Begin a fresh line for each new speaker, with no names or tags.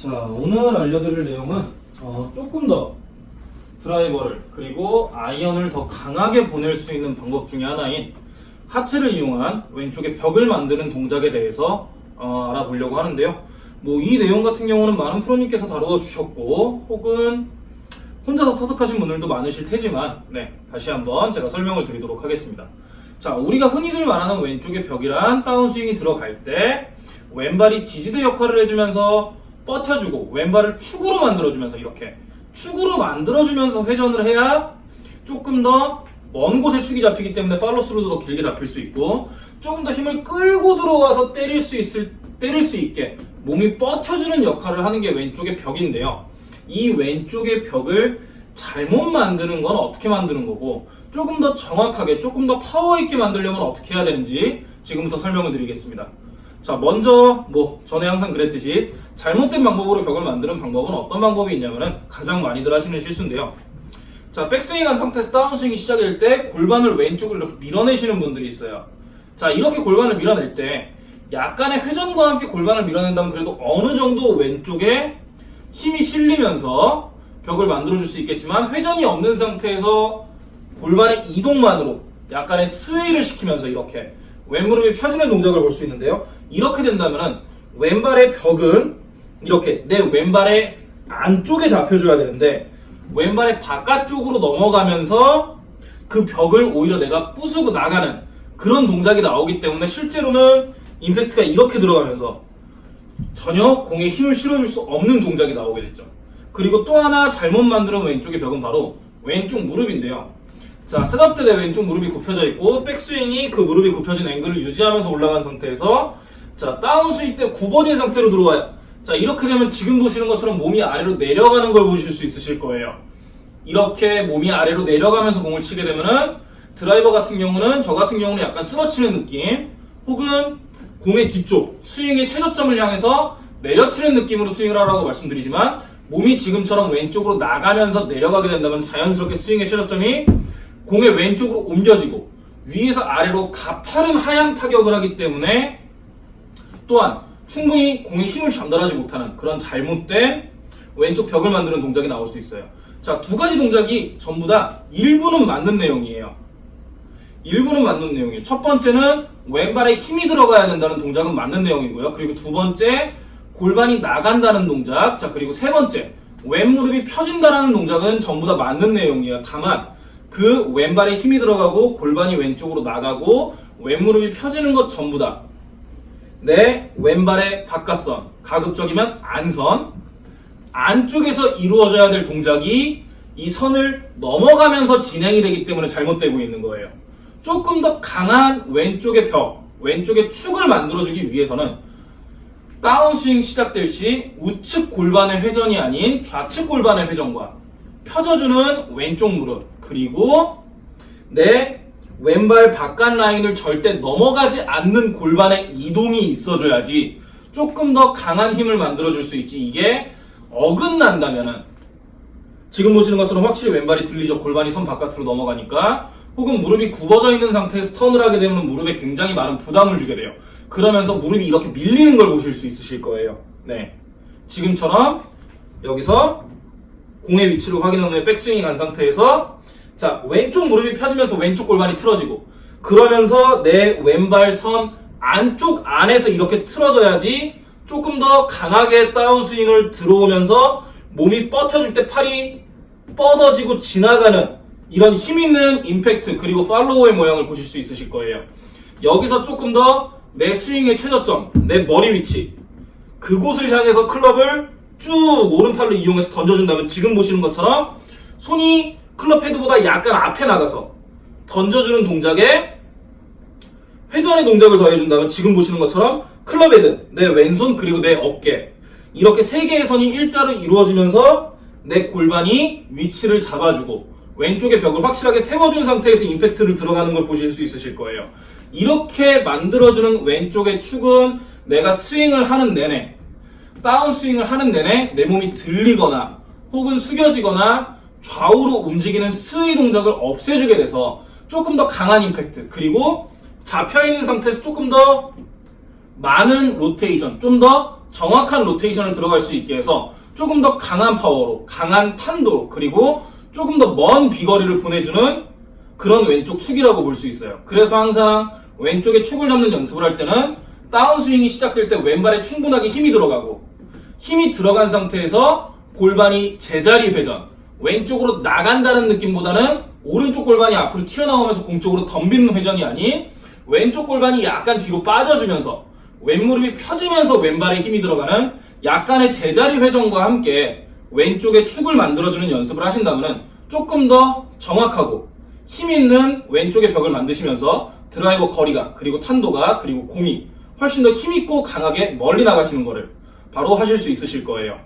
자, 오늘 알려드릴 내용은 어, 조금 더 드라이버를 그리고 아이언을 더 강하게 보낼 수 있는 방법 중에 하나인 하체를 이용한 왼쪽에 벽을 만드는 동작에 대해서 어, 알아보려고 하는데요. 뭐 이 내용 같은 경우는 많은 프로님께서 다루어 주셨고 혹은 혼자서 터득하신 분들도 많으실 테지만 네 다시 한번 제가 설명을 드리도록 하겠습니다. 자 우리가 흔히들 말하는 왼쪽의 벽이란 다운스윙이 들어갈 때 왼발이 지지대 역할을 해주면서 버텨주고 왼발을 축으로 만들어주면서 이렇게 축으로 만들어주면서 회전을 해야 조금 더 먼 곳에 축이 잡히기 때문에 팔로스루도 더 길게 잡힐 수 있고 조금 더 힘을 끌고 들어와서 때릴 수 있을 때릴 수 있게 몸이 버텨주는 역할을 하는 게 왼쪽의 벽인데요. 이 왼쪽의 벽을 잘못 만드는 건 어떻게 만드는 거고 조금 더 정확하게 조금 더 파워 있게 만들려면 어떻게 해야 되는지 지금부터 설명을 드리겠습니다. 자 먼저 뭐 전에 항상 그랬듯이 잘못된 방법으로 벽을 만드는 방법은 어떤 방법이 있냐면은 가장 많이들 하시는 실수인데요. 자 백스윙 한 상태에서 다운스윙이 시작일 때 골반을 왼쪽으로 이렇게 밀어내시는 분들이 있어요. 자 이렇게 골반을 밀어낼 때 약간의 회전과 함께 골반을 밀어낸다면 그래도 어느 정도 왼쪽에 힘이 실리면서 벽을 만들어줄 수 있겠지만 회전이 없는 상태에서 골반의 이동만으로 약간의 스웨이를 시키면서 이렇게 왼무릎이 펴지는 동작을 볼 수 있는데요. 이렇게 된다면 왼발의 벽은 이렇게 내 왼발의 안쪽에 잡혀줘야 되는데 왼발의 바깥쪽으로 넘어가면서 그 벽을 오히려 내가 부수고 나가는 그런 동작이 나오기 때문에 실제로는 임팩트가 이렇게 들어가면서 전혀 공에 힘을 실어줄 수 없는 동작이 나오게 됐죠. 그리고 또 하나 잘못 만드는 왼쪽의 벽은 바로 왼쪽 무릎인데요. 자, 셋업 때 내 왼쪽 무릎이 굽혀져 있고 백스윙이 그 무릎이 굽혀진 앵글을 유지하면서 올라간 상태에서 자, 다운스윙 때 굽어진 상태로 들어와요. 자, 이렇게 되면 지금 보시는 것처럼 몸이 아래로 내려가는 걸 보실 수 있으실 거예요. 이렇게 몸이 아래로 내려가면서 공을 치게 되면은 드라이버 같은 경우는 저 같은 경우는 약간 쓸어치는 느낌 혹은 공의 뒤쪽 스윙의 최저점을 향해서 내려치는 느낌으로 스윙을 하라고 말씀드리지만 몸이 지금처럼 왼쪽으로 나가면서 내려가게 된다면 자연스럽게 스윙의 최저점이 공의 왼쪽으로 옮겨지고 위에서 아래로 가파른 하향 타격을 하기 때문에 또한 충분히 공에 힘을 전달하지 못하는 그런 잘못된 왼쪽 벽을 만드는 동작이 나올 수 있어요. 자, 두 가지 동작이 전부 다 일부는 맞는 내용이에요. 일부는 맞는 내용이에요. 첫 번째는 왼발에 힘이 들어가야 된다는 동작은 맞는 내용이고요. 그리고 두 번째, 골반이 나간다는 동작. 자, 그리고 세 번째, 왼무릎이 펴진다는 동작은 전부 다 맞는 내용이에요. 다만, 그 왼발에 힘이 들어가고 골반이 왼쪽으로 나가고 왼무릎이 펴지는 것 전부 다 내 왼발의 바깥선, 가급적이면 안선, 안쪽에서 이루어져야 될 동작이 이 선을 넘어가면서 진행이 되기 때문에 잘못되고 있는 거예요. 조금 더 강한 왼쪽의 벽, 왼쪽의 축을 만들어주기 위해서는 다운스윙 시작될 시 우측 골반의 회전이 아닌 좌측 골반의 회전과 펴져주는 왼쪽 무릎 그리고 내 왼발 바깥 라인을 절대 넘어가지 않는 골반의 이동이 있어줘야지 조금 더 강한 힘을 만들어줄 수 있지. 이게 어긋난다면은 지금 보시는 것처럼 확실히 왼발이 들리죠. 골반이 선 바깥으로 넘어가니까. 혹은 무릎이 굽어져 있는 상태에서 턴을 하게 되면 무릎에 굉장히 많은 부담을 주게 돼요. 그러면서 무릎이 이렇게 밀리는 걸 보실 수 있으실 거예요. 네. 지금처럼 여기서 공의 위치를 확인한 후에 백스윙이 간 상태에서 자 왼쪽 무릎이 펴지면서 왼쪽 골반이 틀어지고 그러면서 내 왼발 선 안쪽 안에서 이렇게 틀어져야지 조금 더 강하게 다운스윙을 들어오면서 몸이 뻗쳐질 때 팔이 뻗어지고 지나가는 이런 힘있는 임팩트 그리고 팔로우의 모양을 보실 수 있으실 거예요. 여기서 조금 더 내 스윙의 최저점, 내 머리 위치 그곳을 향해서 클럽을 쭉 오른팔로 이용해서 던져준다면 지금 보시는 것처럼 손이 클럽 헤드보다 약간 앞에 나가서 던져주는 동작에 회전의 동작을 더해준다면 지금 보시는 것처럼 클럽 헤드, 내 왼손 그리고 내 어깨 이렇게 세 개의 선이 일자로 이루어지면서 내 골반이 위치를 잡아주고 왼쪽의 벽을 확실하게 세워준 상태에서 임팩트를 들어가는 걸 보실 수 있으실 거예요. 이렇게 만들어주는 왼쪽의 축은 내가 스윙을 하는 내내 다운 스윙을 하는 내내 내 몸이 들리거나 혹은 숙여지거나 좌우로 움직이는 스웨이 동작을 없애주게 돼서 조금 더 강한 임팩트 그리고 잡혀있는 상태에서 조금 더 많은 로테이션 좀 더 정확한 로테이션을 들어갈 수 있게 해서 조금 더 강한 파워로, 강한 탄도, 그리고 조금 더 먼 비거리를 보내주는 그런 왼쪽 축이라고 볼 수 있어요. 그래서 항상 왼쪽에 축을 잡는 연습을 할 때는 다운스윙이 시작될 때 왼발에 충분하게 힘이 들어가고 힘이 들어간 상태에서 골반이 제자리 회전 왼쪽으로 나간다는 느낌보다는 오른쪽 골반이 앞으로 튀어나오면서 공쪽으로 덤비는 회전이 아닌 왼쪽 골반이 약간 뒤로 빠져주면서 왼무릎이 펴지면서 왼발에 힘이 들어가는 약간의 제자리 회전과 함께 왼쪽에 축을 만들어주는 연습을 하신다면 조금 더 정확하고 힘 있는 왼쪽의 벽을 만드시면서 드라이버 거리가 그리고 탄도가 그리고 공이 훨씬 더 힘있고 강하게 멀리 나가시는 거를 바로 하실 수 있으실 거예요.